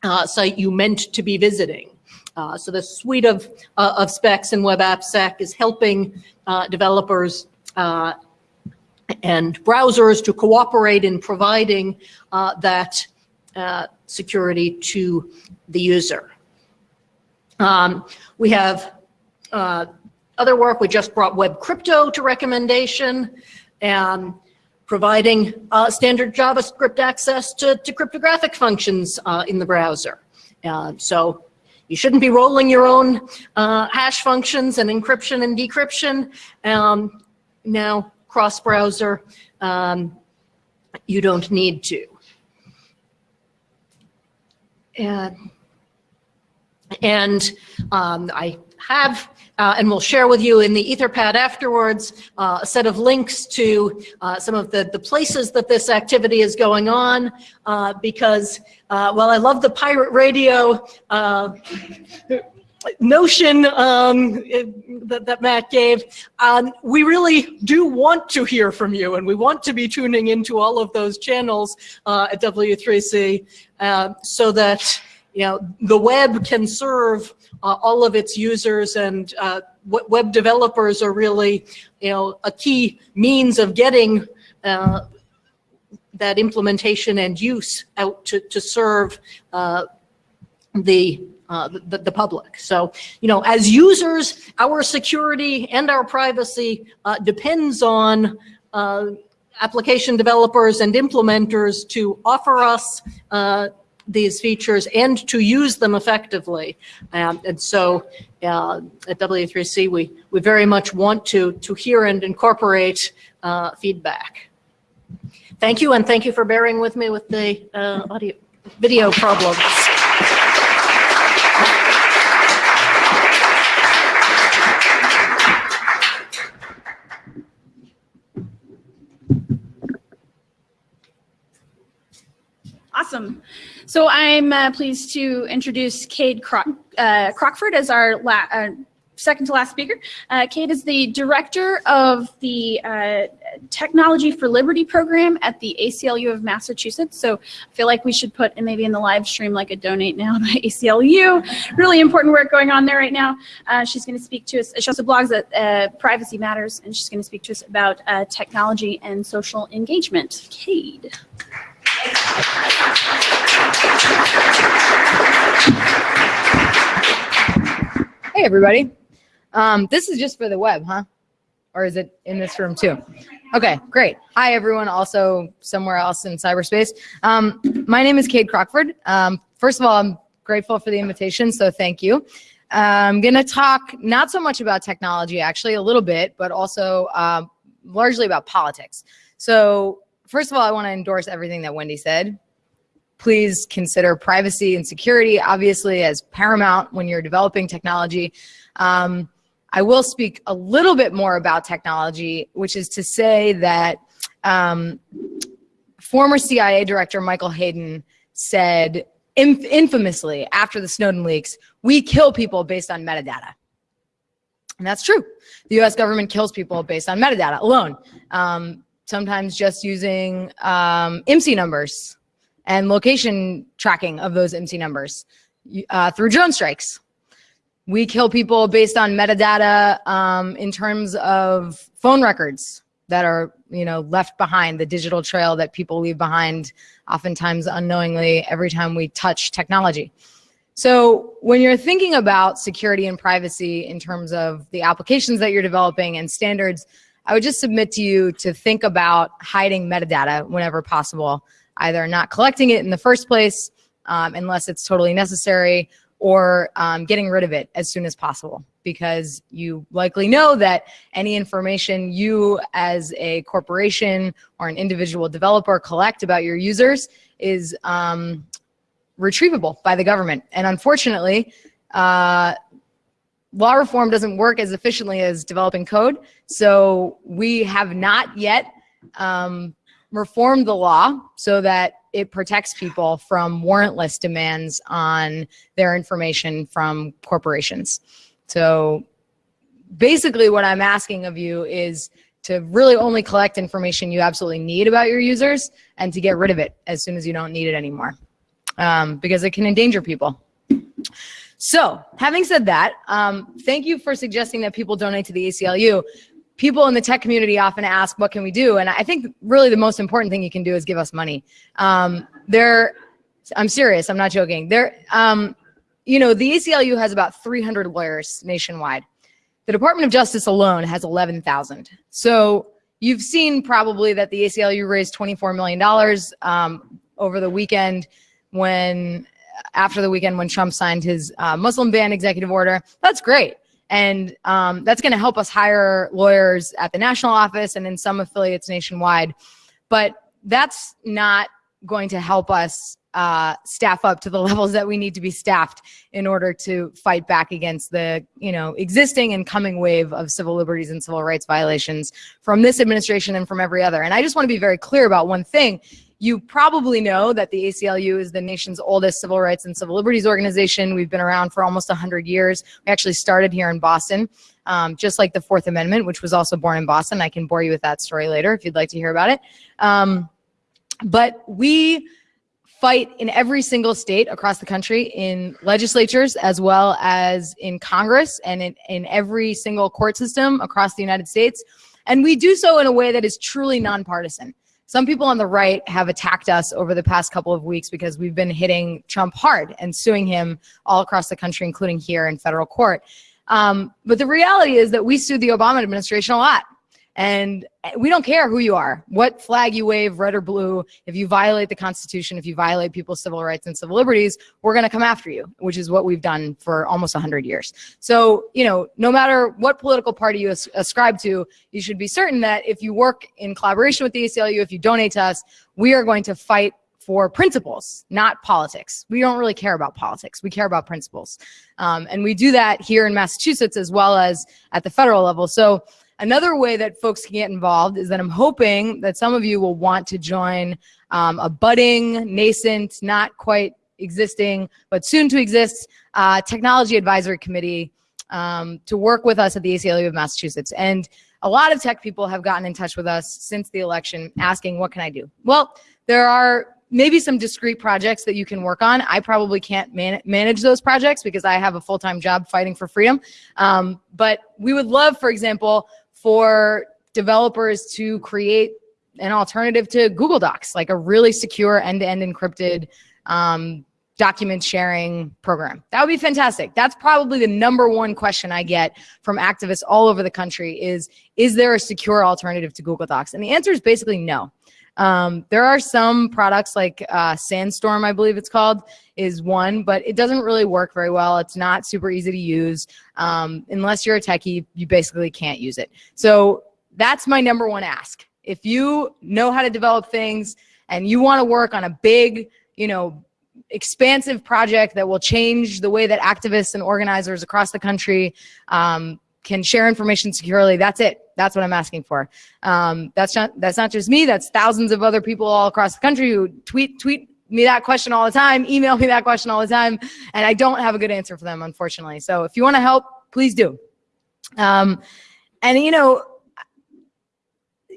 uh, site you meant to be visiting. Uh, so the suite of, uh, of specs in Web AppSec is helping uh, developers uh, and browsers to cooperate in providing uh, that uh, security to the user. Um, we have other work. We just brought Web Crypto to recommendation and providing standard JavaScript access to, to cryptographic functions in the browser. so you shouldn't be rolling your own uh, hash functions and encryption and decryption. Um, now, cross-browser, um, you don't need to. And, and um, I have uh, and we'll share with you in the Etherpad afterwards uh, a set of links to uh, some of the, the places that this activity is going on uh, because uh, while I love the pirate radio uh, notion um, that, that, Matt gave, um, we really do want to hear from you and we want to be tuning into all of those channels at W3C so that you know, the web can serve uh, all of its users and uh, web developers are really, you know, a key means of getting uh, that implementation and use out to, to serve uh, the uh, the, the public. So, you know, as users, our security and our privacy uh, depends on uh, application developers and implementers to offer us uh, these features and to use them effectively. Um, and so uh, at W3C, we, we very much want to, to hear and incorporate uh, feedback. Thank you, and thank you for bearing with me with the uh, audio, video problems. Awesome. So I'm uh, pleased to introduce Kade Croc uh, Crockford as our uh, second to last speaker. Uh, Kade is the director of the uh, Technology for Liberty program at the ACLU of Massachusetts. So I feel like we should put maybe in the live stream like a donate now to ACLU. Really important work going on there right now. Uh, she's going to speak to us. She also blogs at uh, Privacy Matters, and she's going to speak to us about technology and social engagement. Kade. Hey, everybody. Um, this is just for the web, huh? Or is it in this room too? Okay, great. Hi, everyone. Also somewhere else in cyberspace. Um, my name is Kade Crockford. Um, first of all, I'm grateful for the invitation, so thank you. I'm going to talk not so much about technology, actually, a little bit, but also um, largely about politics. So first of all, I want to endorse everything that Wendy said. Please consider privacy and security, obviously, as paramount when you're developing technology. Um, I will speak a little bit more about technology, which is to say that um, former CIA Director Michael Hayden said inf infamously after the Snowden leaks, we kill people based on metadata. And that's true. The US government kills people based on metadata alone. Um, sometimes just using um, numbers and location tracking of those IMSI numbers uh, through drone strikes. We kill people based on metadata um, in terms of phone records that are you know left behind, the digital trail that people leave behind oftentimes unknowingly every time we touch technology. So when you're thinking about security and privacy in terms of the applications that you're developing and standards, I would just submit to you to think about hiding metadata whenever possible, either not collecting it in the first place um, unless it's totally necessary or um, getting rid of it as soon as possible because you likely know that any information you as a corporation or an individual developer collect about your users is um, retrievable by the government. And unfortunately, uh, law reform doesn't work as efficiently as developing code. So we have not yet um, reformed the law so that it protects people from warrantless demands on their information from corporations. So basically what I'm asking of you is to really only collect information you absolutely need about your users and to get rid of it as soon as you don't need it anymore um, because it can endanger people. So having said that, um, thank you for suggesting that people donate to the ACLU. People in the tech community often ask, what can we do? And I think really the most important thing you can do is give us money. Um, there, I'm serious, I'm not joking. There, um, you know, the ACLU has about 300 lawyers nationwide. The Department of Justice alone has 11,000. So you've seen probably that the ACLU raised $24 million um, over the weekend when after the weekend when Trump signed his uh, Muslim ban executive order. That's great. And um, that's going to help us hire lawyers at the national office and in some affiliates nationwide. But that's not going to help us uh, staff up to the levels that we need to be staffed in order to fight back against the you know existing and coming wave of civil liberties and civil rights violations from this administration and from every other. And I just want to be very clear about one thing you probably know that the ACLU is the nation's oldest civil rights and civil liberties organization. We've been around for almost 100 years. We actually started here in Boston, um, just like the Fourth Amendment, which was also born in Boston. I can bore you with that story later if you'd like to hear about it. Um, but we fight in every single state across the country in legislatures as well as in Congress and in, in every single court system across the United States. And we do so in a way that is truly nonpartisan some people on the right have attacked us over the past couple of weeks because we've been hitting Trump hard and suing him all across the country, including here in federal court. Um, but the reality is that we sued the Obama administration a lot. And we don't care who you are, what flag you wave, red or blue. If you violate the Constitution, if you violate people's civil rights and civil liberties, we're going to come after you, which is what we've done for almost 100 years. So, you know, no matter what political party you as ascribe to, you should be certain that if you work in collaboration with the ACLU, if you donate to us, we are going to fight for principles, not politics. We don't really care about politics. We care about principles. Um, and we do that here in Massachusetts as well as at the federal level. So Another way that folks can get involved is that I'm hoping that some of you will want to join um, a budding, nascent, not quite existing, but soon to exist uh, technology advisory committee um, to work with us at the ACLU of Massachusetts. And a lot of tech people have gotten in touch with us since the election asking, what can I do? Well, there are maybe some discrete projects that you can work on. I probably can't man manage those projects because I have a full-time job fighting for freedom. Um, but we would love, for example, for developers to create an alternative to Google Docs, like a really secure end-to-end -end encrypted um, document sharing program. That would be fantastic. That's probably the number one question I get from activists all over the country is, is there a secure alternative to Google Docs? And the answer is basically no. Um, there are some products like uh, Sandstorm, I believe it's called, is one, but it doesn't really work very well. It's not super easy to use. Um, unless you're a techie, you basically can't use it. So that's my number one ask. If you know how to develop things and you want to work on a big, you know, expansive project that will change the way that activists and organizers across the country um, can share information securely. That's it. That's what I'm asking for. Um, that's not that's not just me. That's thousands of other people all across the country who tweet tweet me that question all the time, email me that question all the time, and I don't have a good answer for them, unfortunately. So if you want to help, please do. Um, and you know,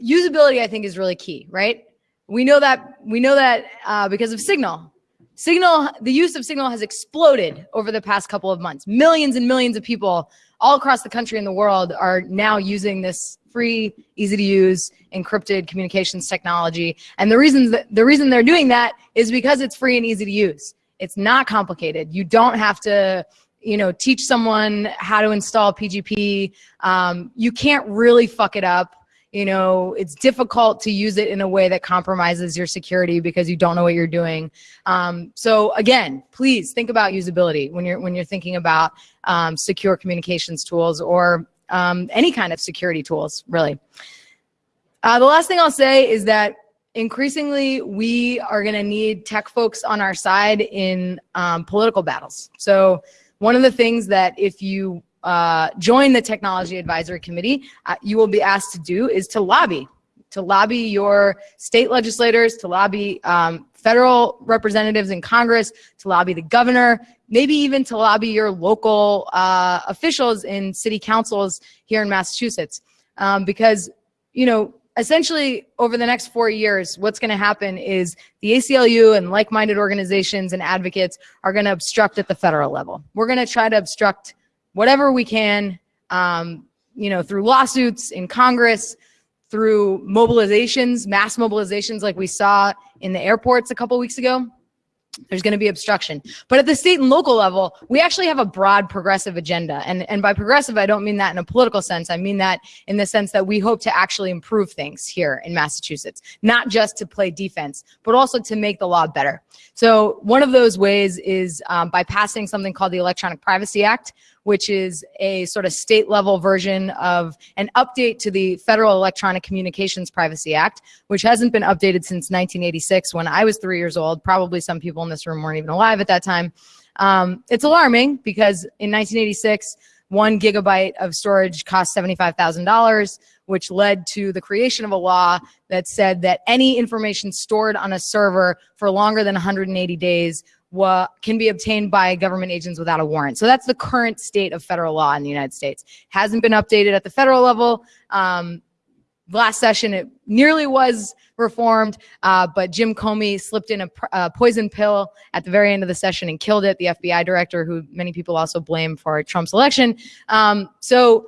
usability I think is really key, right? We know that we know that uh, because of Signal. Signal, the use of Signal has exploded over the past couple of months. Millions and millions of people all across the country and the world are now using this free, easy to use, encrypted communications technology. And the reason that the reason they're doing that is because it's free and easy to use. It's not complicated. You don't have to you know, teach someone how to install PGP. Um, you can't really fuck it up you know, it's difficult to use it in a way that compromises your security because you don't know what you're doing. Um, so again, please think about usability when you're when you're thinking about um, secure communications tools or um, any kind of security tools, really. Uh, the last thing I'll say is that increasingly we are going to need tech folks on our side in um, political battles. So one of the things that if you uh, join the Technology Advisory Committee, uh, you will be asked to do is to lobby, to lobby your state legislators, to lobby um, federal representatives in Congress, to lobby the governor, maybe even to lobby your local uh, officials in city councils here in Massachusetts. Um, because, you know, essentially over the next four years, what's going to happen is the ACLU and like-minded organizations and advocates are going to obstruct at the federal level. We're going to try to obstruct whatever we can, um, you know, through lawsuits in Congress, through mobilizations, mass mobilizations like we saw in the airports a couple weeks ago there's going to be obstruction. But at the state and local level, we actually have a broad progressive agenda. And, and by progressive, I don't mean that in a political sense. I mean that in the sense that we hope to actually improve things here in Massachusetts, not just to play defense, but also to make the law better. So one of those ways is um, by passing something called the Electronic Privacy Act, which is a sort of state level version of an update to the Federal Electronic Communications Privacy Act, which hasn't been updated since 1986 when I was three years old. Probably some people in this room weren't even alive at that time. Um, it's alarming because in 1986, one gigabyte of storage cost $75,000, which led to the creation of a law that said that any information stored on a server for longer than 180 days can be obtained by government agents without a warrant. So that's the current state of federal law in the United States. Hasn't been updated at the federal level. Um, last session, it nearly was reformed, uh, but Jim Comey slipped in a, a, poison pill at the very end of the session and killed it, the FBI director, who many people also blame for Trump's election. Um, so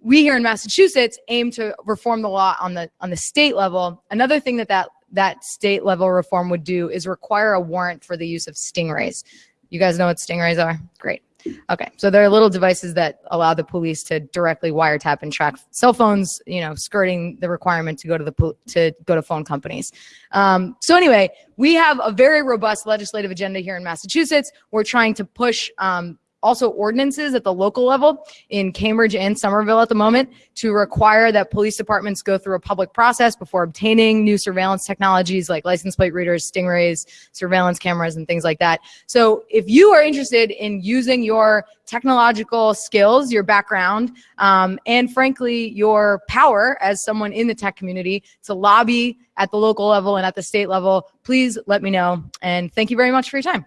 we here in Massachusetts aim to reform the law on the on the state level. Another thing that that that state level reform would do is require a warrant for the use of stingrays. You guys know what stingrays are? Great. Okay, so there are little devices that allow the police to directly wiretap and track cell phones, you know, skirting the requirement to go to the to go to phone companies. Um, so anyway, we have a very robust legislative agenda here in Massachusetts. We're trying to push um, also ordinances at the local level in Cambridge and Somerville at the moment to require that police departments go through a public process before obtaining new surveillance technologies like license plate readers, stingrays, surveillance cameras, and things like that. So if you are interested in using your technological skills, your background, um, and frankly, your power as someone in the tech community to lobby at the local level and at the state level, please let me know. And thank you very much for your time.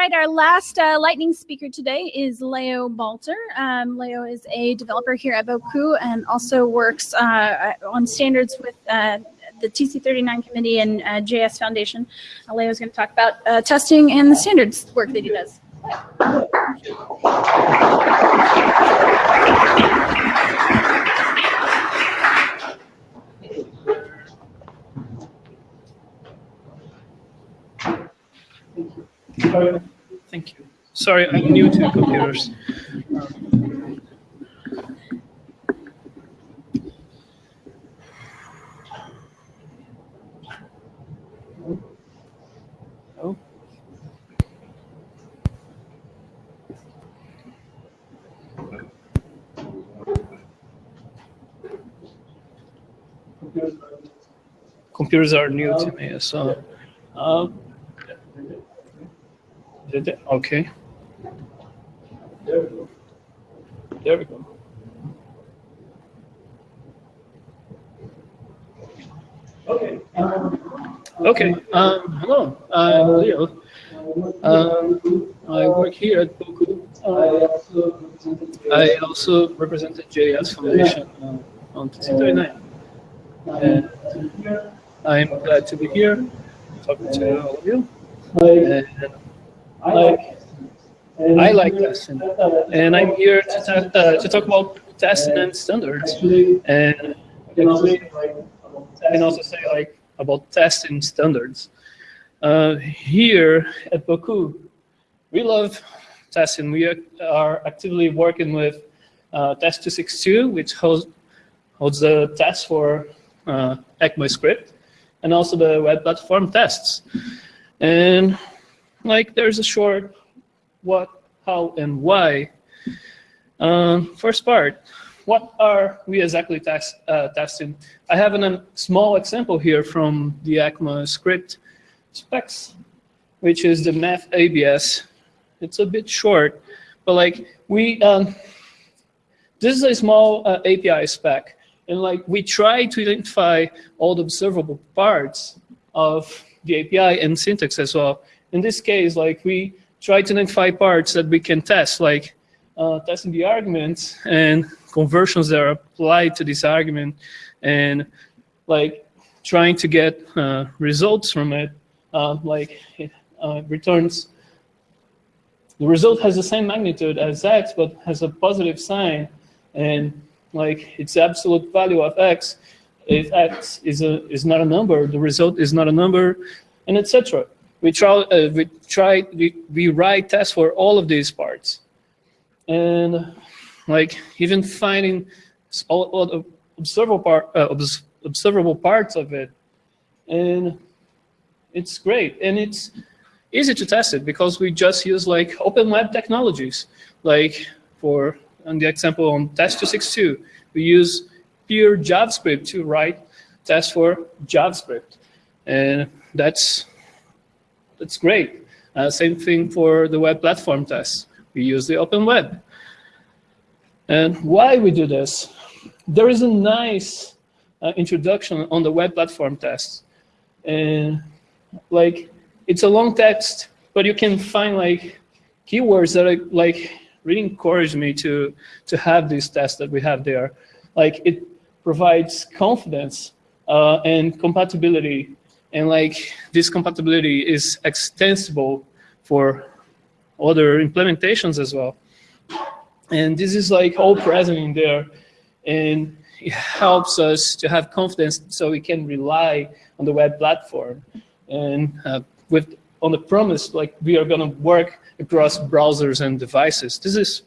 Right, our last uh, lightning speaker today is Leo Balter. Um, Leo is a developer here at Bocoup and also works uh, on standards with uh, the TC39 committee and uh, JS Foundation. Uh, Leo is going to talk about uh, testing and the standards work that he does. Uh, Thank you. Sorry, I'm new to computers. Computers are new to me, so. um, did it? Okay. There we go. There we go. Okay. Um, hello. I'm Leo. Um, I work here at Bocoup. Uh, I also represented JS Foundation uh, on TC39. And I'm glad to be here talking to all of you. And like I like testing, and I'm here to, ta- uh, to talk about testing and standards, and actually, I can also say like about testing standards. Uh, here at Bocoup, we love testing. We are, are actively working with uh, Test 262, which holds, holds the test for uh, ECMAScript, and also the web platform tests. And like there's a short what, how, and why. Um, first part, what are we exactly test, uh, testing? I have an, a small example here from the ECMAScript specs, which is the math ABS. It's a bit short, but like we, um, this is a small uh, API spec, and like we try to identify all the observable parts of the API and syntax as well. In this case, like we try to identify parts that we can test, like uh, testing the arguments and conversions that are applied to this argument, and like trying to get uh, results from it, uh, like it uh, returns. The result has the same magnitude as x, but has a positive sign, and like its absolute value of x, if x is a is not a number, the result is not a number, and etc we try, uh, we try, we, we write tests for all of these parts. And like even finding all, all observable, part, uh, obs observable parts of it. And it's great. And it's easy to test it because we just use like open web technologies. Like for, on the example on test262, we use pure JavaScript to write tests for JavaScript. And that's that's great. Uh, same thing for the web platform tests. We use the open web. And why we do this? There is a nice uh, introduction on the web platform tests. And like, it's a long text, but you can find like keywords that are, like really encourage me to, to have these tests that we have there. Like it provides confidence uh, and compatibility And like this compatibility is extensible for other implementations as well. And this is like all present in there. And it helps us to have confidence so we can rely on the web platform. And uh, with on the promise, like we are gonna work across browsers and devices. This is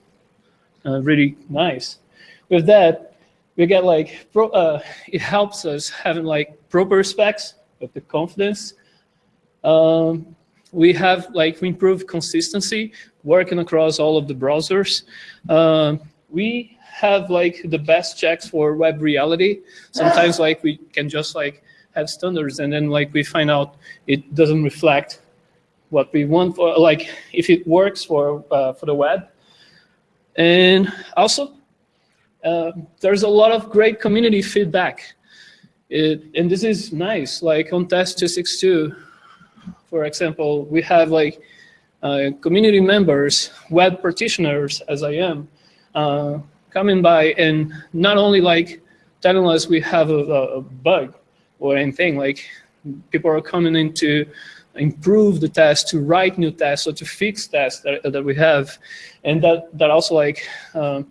uh, really nice. With that, we get like, pro, uh, it helps us having like proper specs with the confidence. Um, we have like, we improve consistency working across all of the browsers. Um, we have like the best checks for web reality. Sometimes like we can just like have standards and then like we find out it doesn't reflect what we want for like if it works for uh, for the web. And also, uh, there's a lot of great community feedback. It, and this is nice, like on test 262, for example, we have like uh, community members, web practitioners, as I am, uh, coming by and not only like telling us we have a, a bug or anything, like people are coming in to improve the test, to write new tests, or to fix tests that, that we have. And that, that also like, um,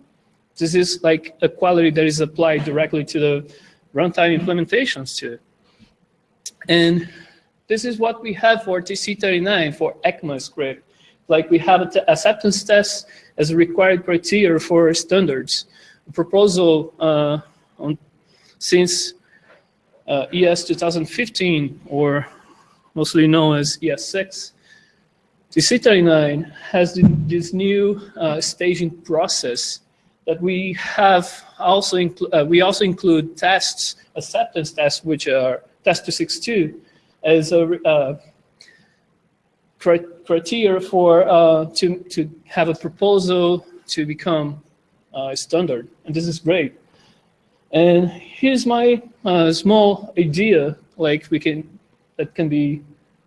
this is like a quality that is applied directly to the runtime implementations too. And this is what we have for TC39 for ECMAScript. Like we have an acceptance test as a required criteria for standards. A proposal uh, on, since uh, ES 2015 or mostly known as ES6. TC39 has this new uh, staging process that we have also uh, we also include tests, acceptance tests, which are test 262 as a uh, criteria for uh, to to have a proposal to become uh, standard, and this is great. And here's my uh, small idea, like we can that can be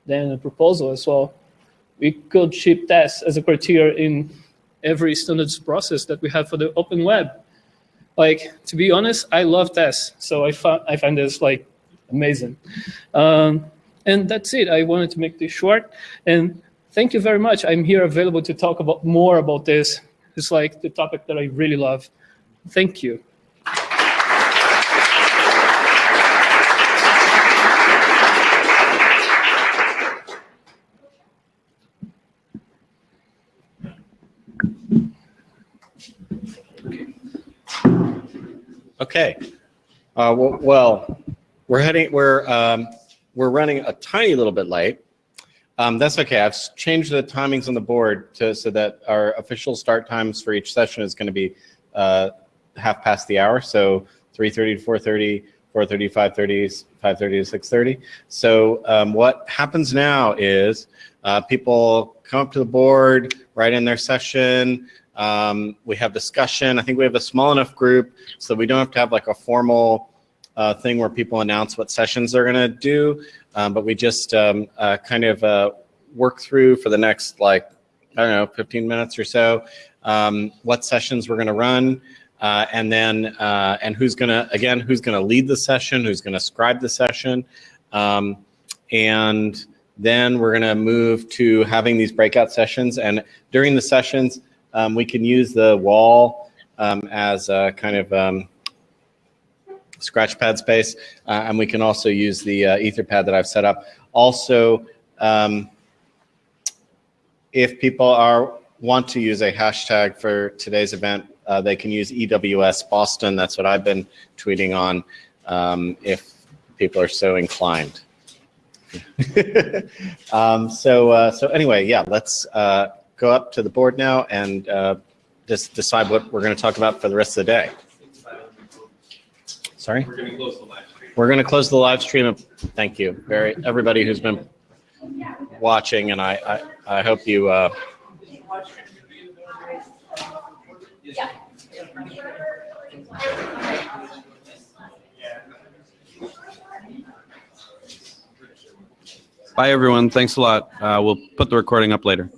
then a proposal as well. We could ship tests as a criteria in every standards process that we have for the open web. Like, to be honest, I love tests, so I, find I find this like amazing. Um, and that's it. I wanted to make this short. And thank you very much. I'm here available to talk about more about this. It's like the topic that I really love. Thank you. Okay. Uh, well, we're heading, we're, um, we're running a tiny little bit late. Um, that's okay. I've changed the timings on the board to, so that our official start times for each session is going to be uh, half past the hour. So 3.30 to 4.30, 4.30, 5.30, 5.30 to 6.30. So um, what happens now is uh, people come up to the board, write in their session, um, we have discussion. I think we have a small enough group so we don't have to have like a formal uh, thing where people announce what sessions they're going to do. Um, but we just um, uh, kind of uh, work through for the next like, I don't know, 15 minutes or so, um, what sessions we're going to run. Uh, and then, uh, and who's going to, again, who's going to lead the session, who's going to scribe the session. Um, and then we're going to move to having these breakout sessions. And during the sessions, um, we can use the wall um, as a kind of um, scratch pad space, uh, and we can also use the uh, Etherpad that I've set up. Also, um, if people are want to use a hashtag for today's event, uh, they can use EWS Boston. That's what I've been tweeting on um, if people are so inclined. um, so, uh, so anyway, yeah, let's uh, go up to the board now and uh, just decide what we're going to talk about for the rest of the day. Sorry? We're going to close the live stream. We're going to close the live stream. Thank you. Very everybody who's been watching, and I, I, I hope you. Uh, Bye, everyone. Thanks a lot. Uh, we'll put the recording up later.